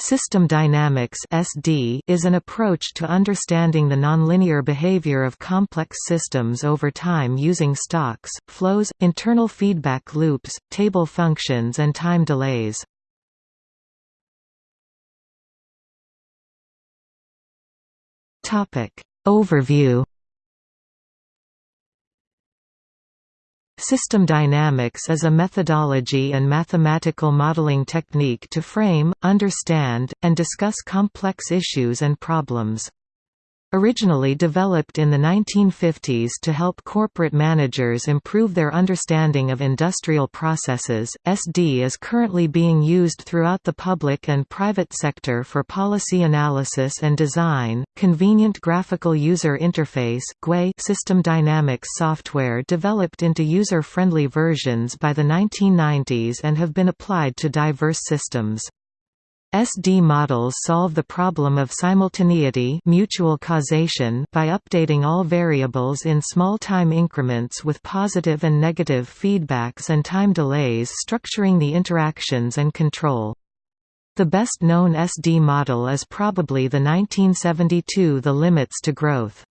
System dynamics (SD) is an approach to understanding the nonlinear behavior of complex systems over time using stocks, flows, internal feedback loops, table functions and time delays. Topic: Overview System dynamics is a methodology and mathematical modeling technique to frame, understand, and discuss complex issues and problems. Originally developed in the 1950s to help corporate managers improve their understanding of industrial processes, SD is currently being used throughout the public and private sector for policy analysis and design. Convenient graphical user interface system dynamics software developed into user-friendly versions by the 1990s and have been applied to diverse systems. SD models solve the problem of simultaneity mutual causation by updating all variables in small time increments with positive and negative feedbacks and time delays structuring the interactions and control. The best known SD model is probably the 1972 The Limits to Growth.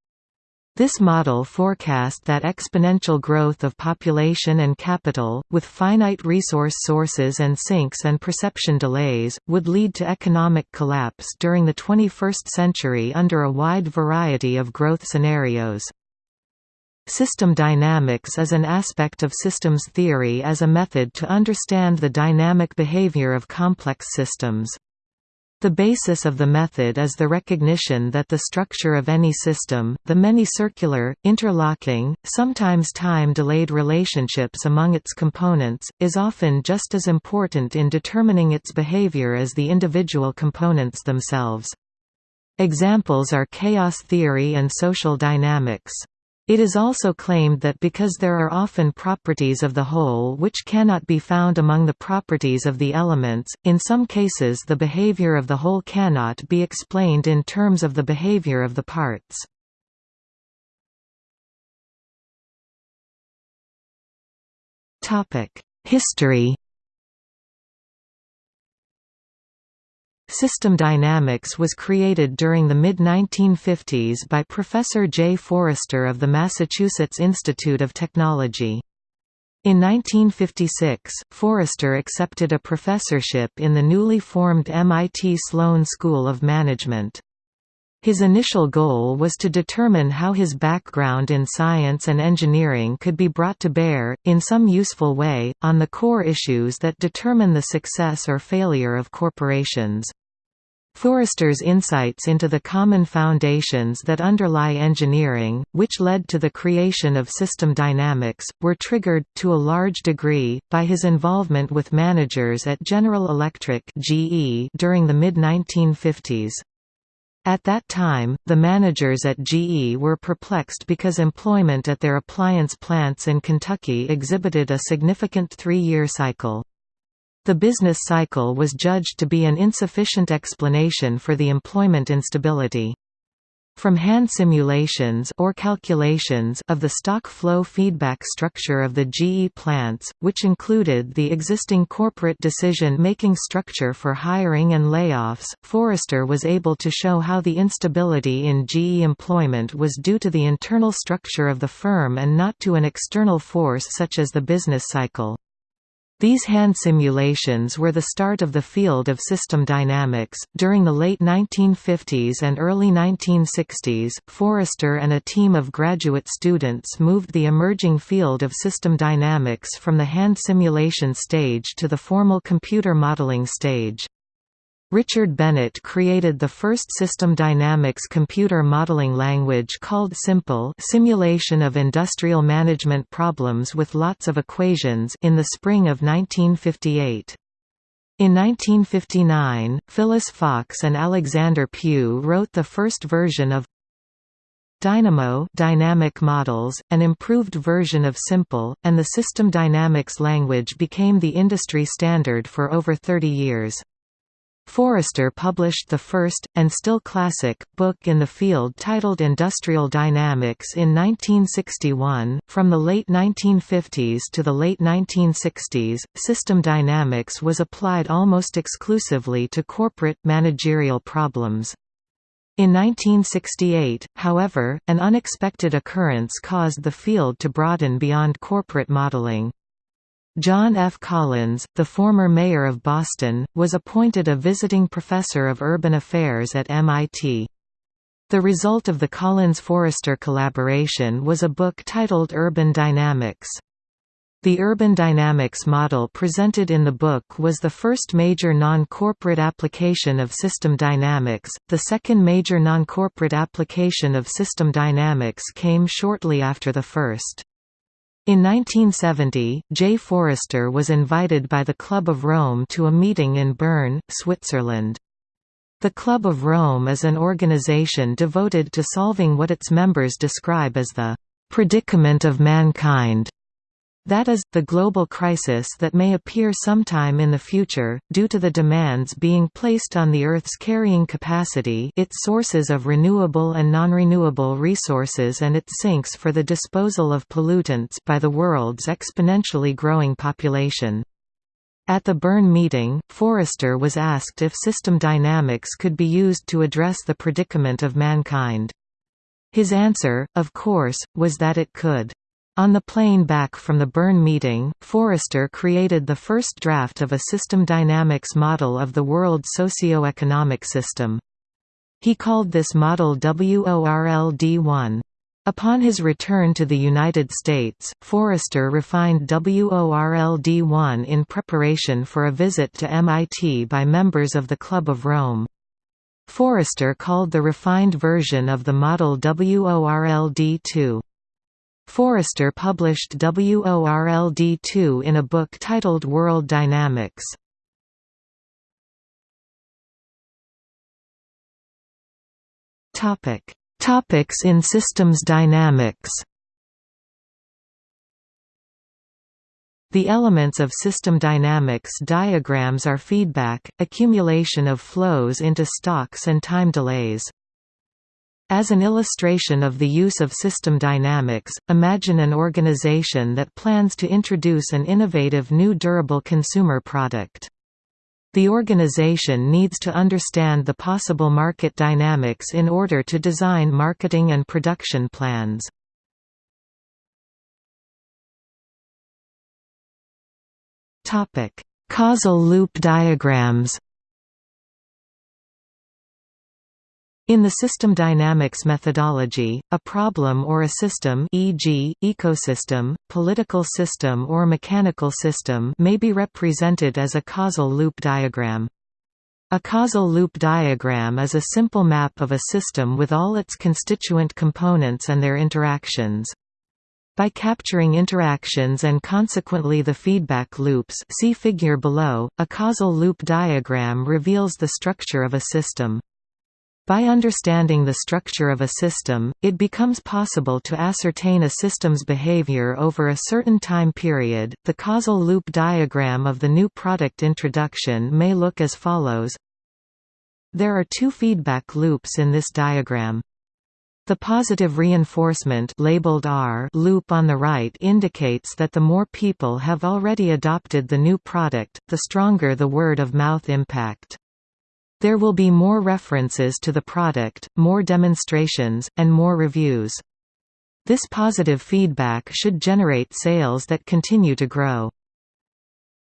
This model forecast that exponential growth of population and capital, with finite resource sources and sinks and perception delays, would lead to economic collapse during the 21st century under a wide variety of growth scenarios. System dynamics is an aspect of systems theory as a method to understand the dynamic behavior of complex systems. The basis of the method is the recognition that the structure of any system, the many circular, interlocking, sometimes time-delayed relationships among its components, is often just as important in determining its behavior as the individual components themselves. Examples are chaos theory and social dynamics. It is also claimed that because there are often properties of the whole which cannot be found among the properties of the elements, in some cases the behavior of the whole cannot be explained in terms of the behavior of the parts. History System dynamics was created during the mid-1950s by Professor Jay Forrester of the Massachusetts Institute of Technology. In 1956, Forrester accepted a professorship in the newly formed MIT Sloan School of Management. His initial goal was to determine how his background in science and engineering could be brought to bear, in some useful way, on the core issues that determine the success or failure of corporations. Forrester's insights into the common foundations that underlie engineering, which led to the creation of system dynamics, were triggered, to a large degree, by his involvement with managers at General Electric during the mid-1950s. At that time, the managers at GE were perplexed because employment at their appliance plants in Kentucky exhibited a significant three-year cycle. The business cycle was judged to be an insufficient explanation for the employment instability. From hand simulations or calculations of the stock flow feedback structure of the GE plants, which included the existing corporate decision-making structure for hiring and layoffs, Forrester was able to show how the instability in GE employment was due to the internal structure of the firm and not to an external force such as the business cycle. These hand simulations were the start of the field of system dynamics. During the late 1950s and early 1960s, Forrester and a team of graduate students moved the emerging field of system dynamics from the hand simulation stage to the formal computer modeling stage. Richard Bennett created the first system dynamics computer modeling language called SIMPLE simulation of industrial management problems with lots of equations in the spring of 1958. In 1959, Phyllis Fox and Alexander Pugh wrote the first version of Dynamo dynamic models, an improved version of SIMPLE, and the system dynamics language became the industry standard for over 30 years. Forrester published the first, and still classic, book in the field titled Industrial Dynamics in 1961. From the late 1950s to the late 1960s, system dynamics was applied almost exclusively to corporate, managerial problems. In 1968, however, an unexpected occurrence caused the field to broaden beyond corporate modeling. John F. Collins, the former mayor of Boston, was appointed a visiting professor of urban affairs at MIT. The result of the Collins-Forrester collaboration was a book titled Urban Dynamics. The urban dynamics model presented in the book was the first major non-corporate application of system dynamics. The second major non-corporate application of system dynamics came shortly after the first. In 1970, Jay Forrester was invited by the Club of Rome to a meeting in Bern, Switzerland. The Club of Rome is an organization devoted to solving what its members describe as the predicament of mankind. That is, the global crisis that may appear sometime in the future, due to the demands being placed on the Earth's carrying capacity its sources of renewable and non-renewable resources and its sinks for the disposal of pollutants by the world's exponentially growing population. At the Bern meeting, Forrester was asked if system dynamics could be used to address the predicament of mankind. His answer, of course, was that it could. On the plane back from the Bern meeting, Forrester created the first draft of a system dynamics model of the world socio-economic system. He called this model WORLD-1. Upon his return to the United States, Forrester refined WORLD-1 in preparation for a visit to MIT by members of the Club of Rome. Forrester called the refined version of the model WORLD-2. Forrester published WORLD2 in a book titled World Dynamics. Topic: Topics in systems dynamics. The elements of system dynamics diagrams are feedback, accumulation of flows into stocks and time delays. As an illustration of the use of system dynamics, imagine an organization that plans to introduce an innovative new durable consumer product. The organization needs to understand the possible market dynamics in order to design marketing and production plans. Causal loop diagrams In the system dynamics methodology, a problem or a system e.g., ecosystem, political system or mechanical system may be represented as a causal loop diagram. A causal loop diagram is a simple map of a system with all its constituent components and their interactions. By capturing interactions and consequently the feedback loops see figure below, a causal loop diagram reveals the structure of a system. By understanding the structure of a system, it becomes possible to ascertain a system's behavior over a certain time period. The causal loop diagram of the new product introduction may look as follows. There are two feedback loops in this diagram. The positive reinforcement labeled R loop on the right indicates that the more people have already adopted the new product, the stronger the word of mouth impact. There will be more references to the product, more demonstrations, and more reviews. This positive feedback should generate sales that continue to grow.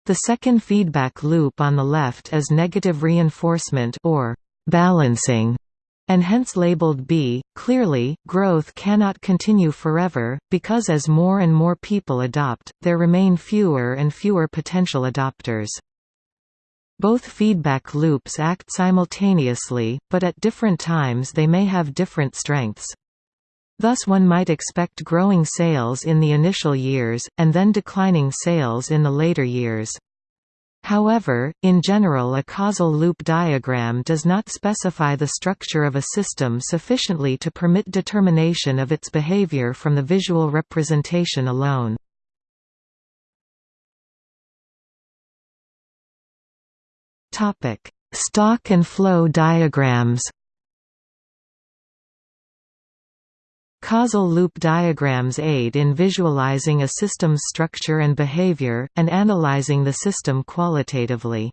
The second feedback loop on the left is negative reinforcement or balancing and hence labeled B. Clearly, growth cannot continue forever, because as more and more people adopt, there remain fewer and fewer potential adopters. Both feedback loops act simultaneously, but at different times they may have different strengths. Thus one might expect growing sales in the initial years, and then declining sales in the later years. However, in general a causal loop diagram does not specify the structure of a system sufficiently to permit determination of its behavior from the visual representation alone. Topic: Stock and flow diagrams Causal loop diagrams aid in visualizing a system's structure and behavior, and analyzing the system qualitatively.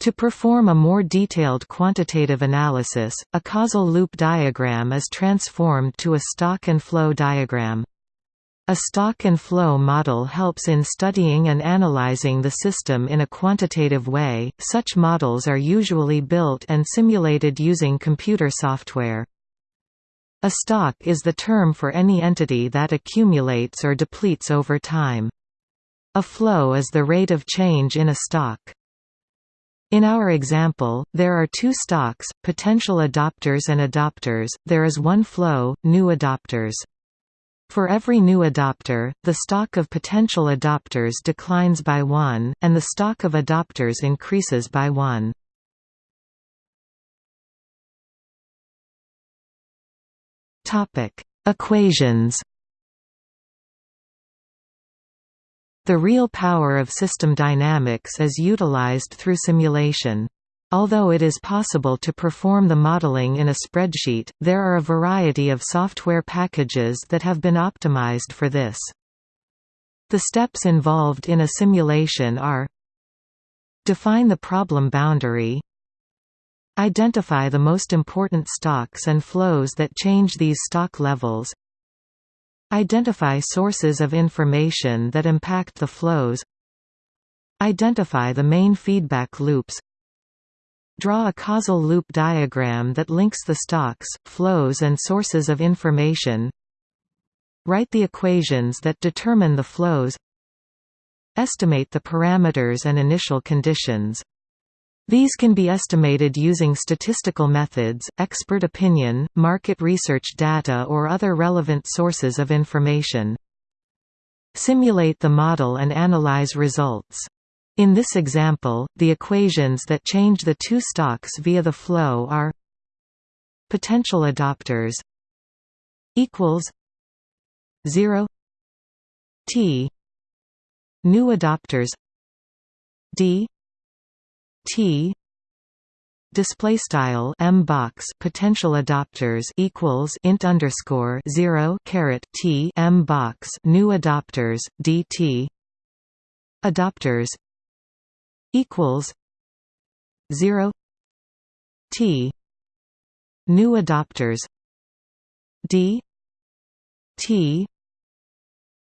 To perform a more detailed quantitative analysis, a causal loop diagram is transformed to a stock and flow diagram. A stock and flow model helps in studying and analyzing the system in a quantitative way. Such models are usually built and simulated using computer software. A stock is the term for any entity that accumulates or depletes over time. A flow is the rate of change in a stock. In our example, there are two stocks, potential adopters and adopters, there is one flow, new adopters. For every new adopter, the stock of potential adopters declines by 1, and the stock of adopters increases by 1. Topic: Equations. The real power of system dynamics is utilized through simulation. Although it is possible to perform the modeling in a spreadsheet, there are a variety of software packages that have been optimized for this. The steps involved in a simulation are Define the problem boundary Identify the most important stocks and flows that change these stock levels. Identify sources of information that impact the flows. Identify the main feedback loops. Draw a causal loop diagram that links the stocks, flows and sources of information. Write the equations that determine the flows. Estimate the parameters and initial conditions. These can be estimated using statistical methods, expert opinion, market research data or other relevant sources of information. Simulate the model and analyze results. In this example, the equations that change the two stocks via the flow are potential adopters equals 0 t new adopters d T display style m box potential adopters equals int underscore 0 caret t m box new adopters dt adopters equals 0 t new adopters d t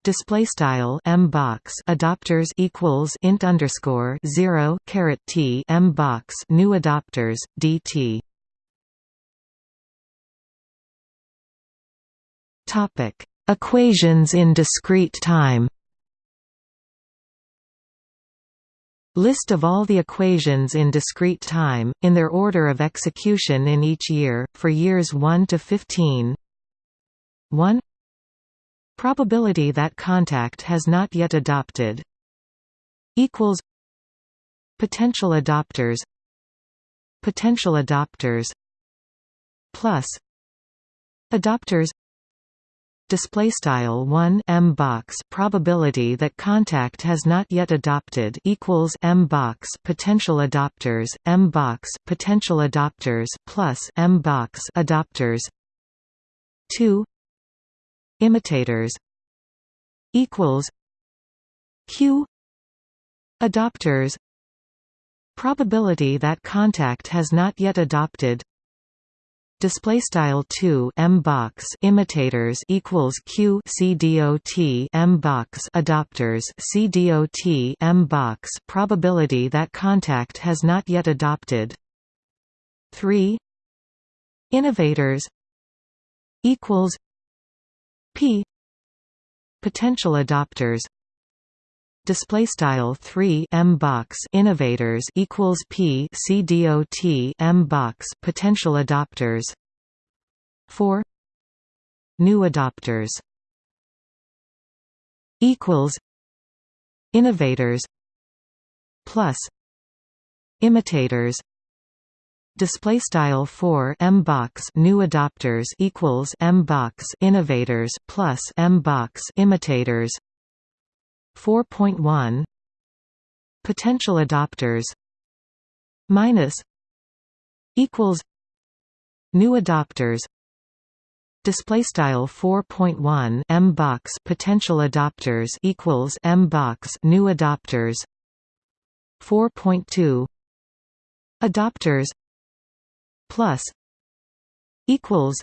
display style m box adopters equals int underscore 0 caret t m box new adopters dt topic equations in discrete time List of all the equations in discrete time, in their order of execution in each year, for years 1 to 15 1 Probability that contact has not yet adopted. Equals. Potential adopters. Potential adopters. Plus. Adopters display style 1 m box probability that contact has not yet adopted equals m box potential adopters m box potential adopters plus m box adopters. 2 imitators equals q adopters. Probability that contact has not yet adopted display style 2 m box imitators equals q c dot m box adopters c dot m box probability that contact has not yet adopted. 3 innovators equals p potential adopters display style 3 m box innovators equals p c dot m box potential adopters. 4 new adopters. Equals innovators plus imitators. Display style 4 m box new adopters equals m box innovators plus m box imitators 4.1 potential adopters minus equals new adopters display style 4.1 m box potential adopters equals m box new adopters 4.2 adopters plus equals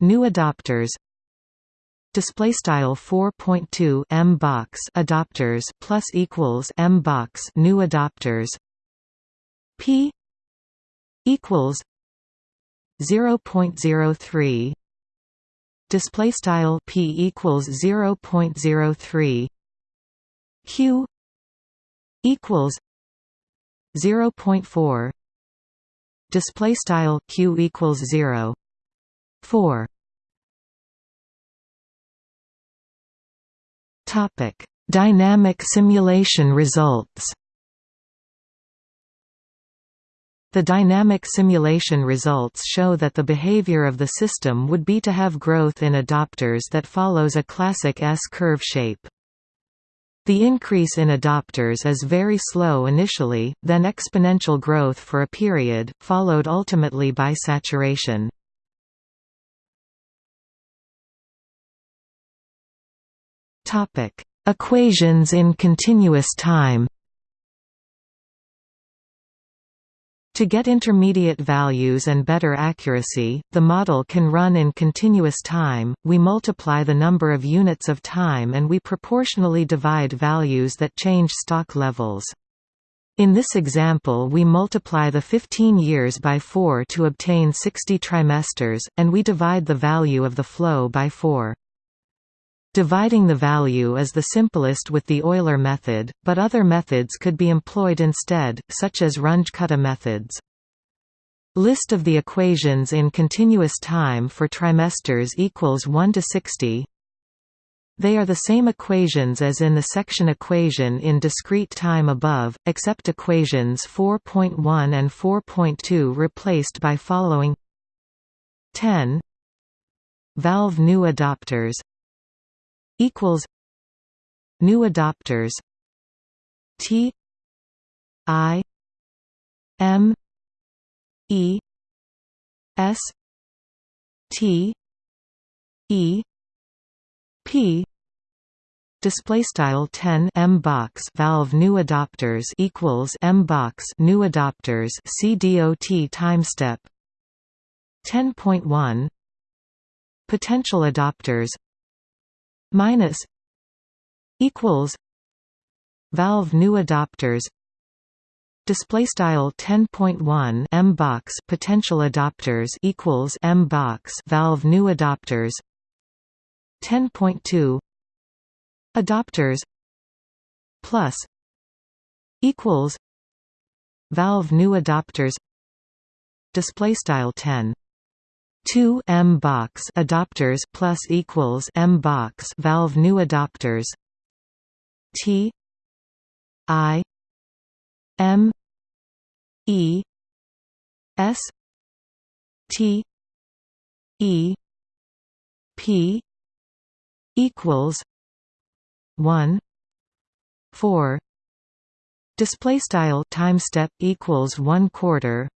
new adopters display style 4.2 m box adopters plus equals m box new adopters. P equals 0.03 display style p equals 0.03 q equals 0.4 display style q equals 0 4 topic dynamic simulation results The dynamic simulation results show that the behavior of the system would be to have growth in adopters that follows a classic S-curve shape. The increase in adopters is very slow initially, then exponential growth for a period, followed ultimately by saturation. Equations in continuous time To get intermediate values and better accuracy, the model can run in continuous time, we multiply the number of units of time and we proportionally divide values that change stock levels. In this example we multiply the 15 years by 4 to obtain 60 trimesters, and we divide the value of the flow by 4. Dividing the value is the simplest with the Euler method, but other methods could be employed instead, such as Runge-Kutta methods. List of the equations in continuous time for trimesters equals 1 to 60. They are the same equations as in the section equation in discrete time above, except equations 4.1 and 4.2 replaced by following 10 Valve new adopters equals new adopters. T I M E S T E P. Display style 10 m box valve new adopters equals m box new adopters. Cdot time step. 10.1 potential adopters minus equals valve new adopters display style 10.1 m box potential adopters equals m box valve new adopters 10.2 adopters plus equals valve new adopters display style 10 2 M box adopters plus equals M box valve new adopters. T I M E S T E P equals 1 4 display style time step equals 1 quarter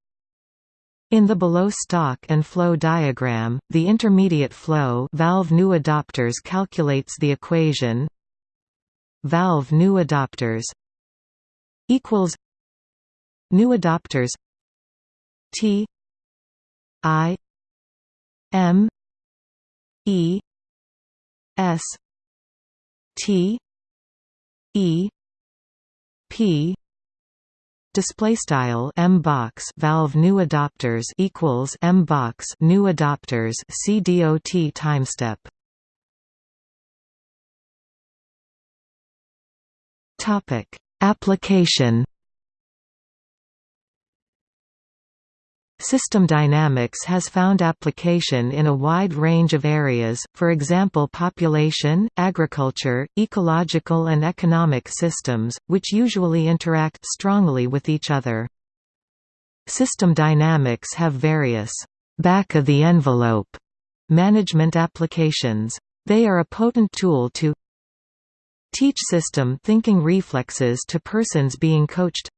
in the below stock and flow diagram, the intermediate flow valve new adopters calculates the equation valve new adopters equals new adopters T I M E S T E P display style m box valve new adopters equals m box new adopters cdot time step. Topic. Application System dynamics has found application in a wide range of areas, for example population, agriculture, ecological and economic systems, which usually interact strongly with each other. System dynamics have various back-of-the-envelope management applications. They are a potent tool to teach system thinking reflexes to persons being coached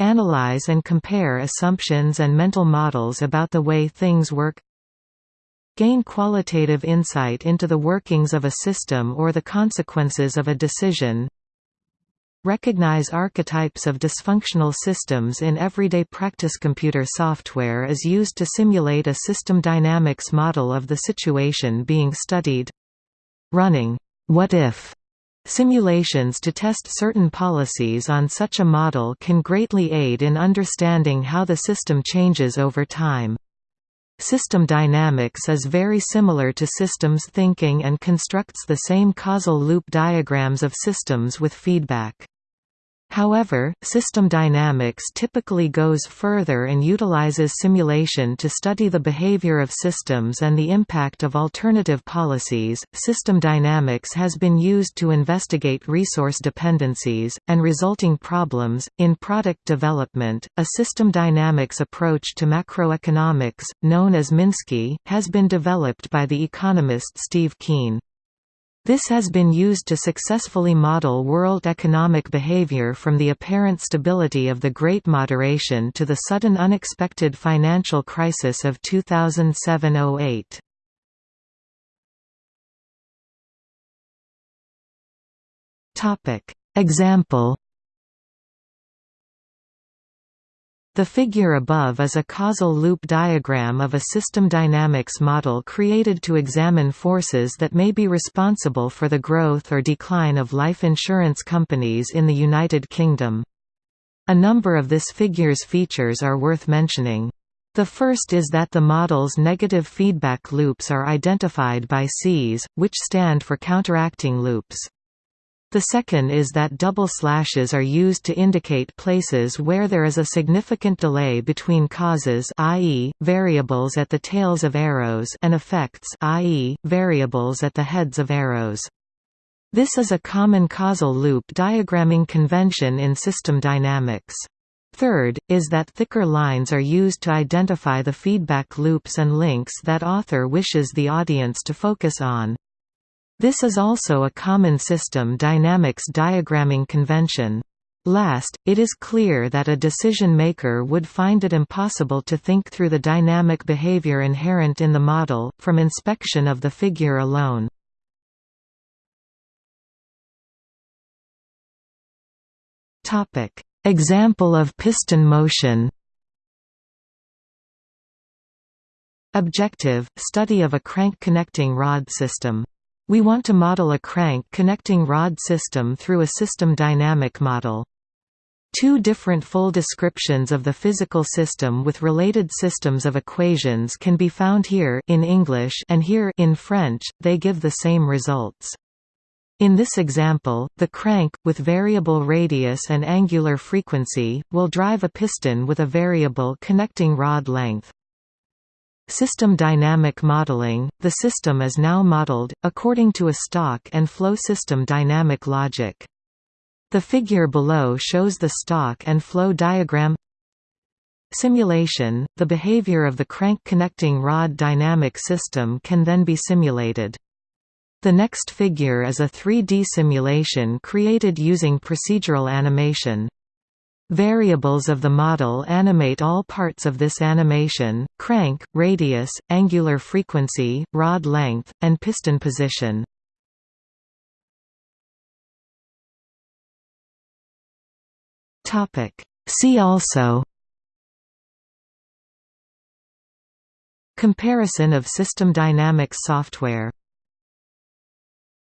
analyze and compare assumptions and mental models about the way things work gain qualitative insight into the workings of a system or the consequences of a decision Recognize archetypes of dysfunctional systems in everyday practice. Computer software is used to simulate a system dynamics model of the situation being studied. Running what if simulations to test certain policies on such a model can greatly aid in understanding how the system changes over time. System dynamics is very similar to systems thinking and constructs the same causal loop diagrams of systems with feedback. However, system dynamics typically goes further and utilizes simulation to study the behavior of systems and the impact of alternative policies. System dynamics has been used to investigate resource dependencies and resulting problems in product development. A system dynamics approach to macroeconomics, known as Minsky, has been developed by the economist Steve Keen. This has been used to successfully model world economic behavior from the apparent stability of the Great Moderation to the sudden unexpected financial crisis of 2007–08. Example The figure above is a causal loop diagram of a system dynamics model created to examine forces that may be responsible for the growth or decline of life insurance companies in the United Kingdom. A number of this figure's features are worth mentioning. The first is that the model's negative feedback loops are identified by Cs, which stand for counteracting loops. The second is that double slashes are used to indicate places where there is a significant delay between causes i.e., variables at the tails of arrows and effects i.e., variables at the heads of arrows. This is a common causal loop diagramming convention in system dynamics. Third, is that thicker lines are used to identify the feedback loops and links that author wishes the audience to focus on. This is also a common system dynamics diagramming convention. Last, it is clear that a decision maker would find it impossible to think through the dynamic behavior inherent in the model, from inspection of the figure alone. Example of piston motion Objective – study of a crank connecting rod system we want to model a crank connecting rod system through a system dynamic model. Two different full descriptions of the physical system with related systems of equations can be found here in English and here in French, they give the same results. In this example, the crank, with variable radius and angular frequency, will drive a piston with a variable connecting rod length. System dynamic modeling – The system is now modeled, according to a stock and flow system dynamic logic. The figure below shows the stock and flow diagram Simulation – The behavior of the crank connecting rod dynamic system can then be simulated. The next figure is a 3D simulation created using procedural animation. Variables of the model animate all parts of this animation, crank, radius, angular frequency, rod length, and piston position. See also Comparison of system dynamics software